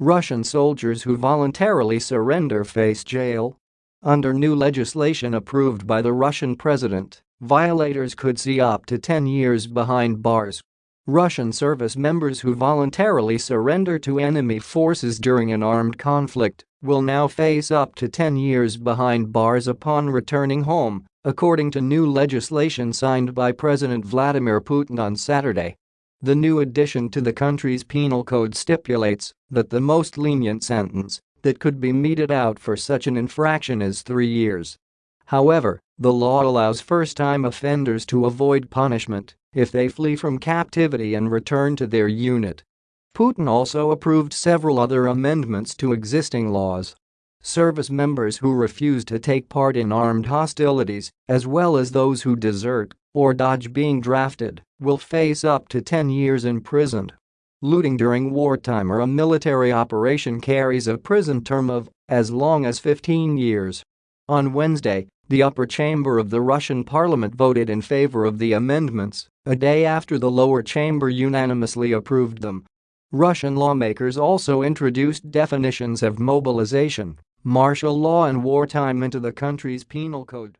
Russian soldiers who voluntarily surrender face jail. Under new legislation approved by the Russian president, violators could see up to 10 years behind bars. Russian service members who voluntarily surrender to enemy forces during an armed conflict will now face up to 10 years behind bars upon returning home, according to new legislation signed by President Vladimir Putin on Saturday. The new addition to the country's penal code stipulates that the most lenient sentence that could be meted out for such an infraction is three years. However, the law allows first-time offenders to avoid punishment if they flee from captivity and return to their unit. Putin also approved several other amendments to existing laws. Service members who refuse to take part in armed hostilities, as well as those who desert or dodge being drafted, will face up to 10 years imprisoned. Looting during wartime or a military operation carries a prison term of as long as 15 years. On Wednesday, the upper chamber of the Russian parliament voted in favor of the amendments, a day after the lower chamber unanimously approved them. Russian lawmakers also introduced definitions of mobilization, martial law and wartime into the country's penal code.